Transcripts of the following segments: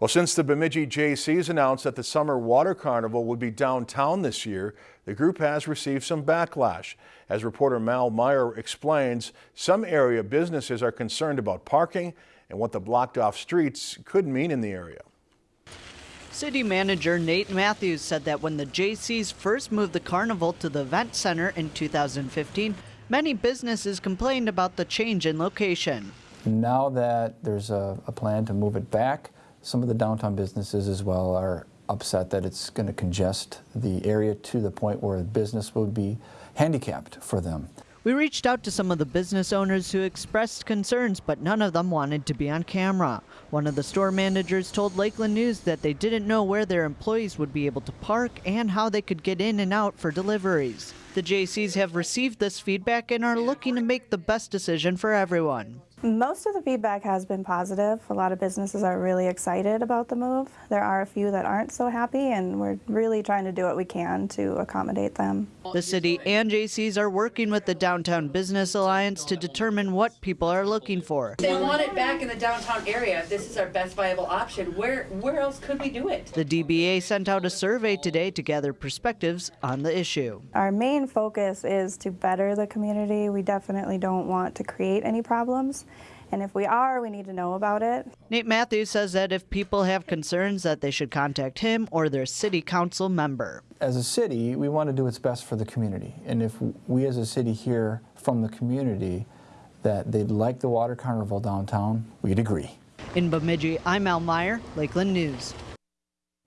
Well, since the Bemidji Jaycees announced that the Summer Water Carnival would be downtown this year, the group has received some backlash. As reporter Mal Meyer explains, some area businesses are concerned about parking and what the blocked off streets could mean in the area. City Manager Nate Matthews said that when the Jaycees first moved the carnival to the event center in 2015, many businesses complained about the change in location. Now that there's a, a plan to move it back, some of the downtown businesses as well are upset that it's going to congest the area to the point where business will be handicapped for them. We reached out to some of the business owners who expressed concerns, but none of them wanted to be on camera. One of the store managers told Lakeland News that they didn't know where their employees would be able to park and how they could get in and out for deliveries. The Jaycees have received this feedback and are looking to make the best decision for everyone. Most of the feedback has been positive. A lot of businesses are really excited about the move. There are a few that aren't so happy, and we're really trying to do what we can to accommodate them. The city and Jaycees are working with the Downtown Business Alliance to determine what people are looking for. They want it back in the downtown area. This is our best viable option. Where where else could we do it? The DBA sent out a survey today to gather perspectives on the issue. Our main focus is to better the community. We definitely don't want to create any problems. And if we are, we need to know about it. Nate Matthews says that if people have concerns that they should contact him or their city council member. As a city, we want to do what's best for the community. And if we as a city hear from the community that they'd like the water carnival downtown, we'd agree. In Bemidji, I'm Al Meyer, Lakeland News.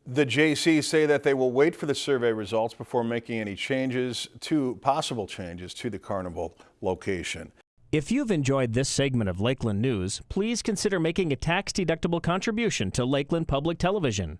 The Jaycees say that they will wait for the survey results before making any changes to possible changes to the carnival location. If you've enjoyed this segment of Lakeland News, please consider making a tax-deductible contribution to Lakeland Public Television.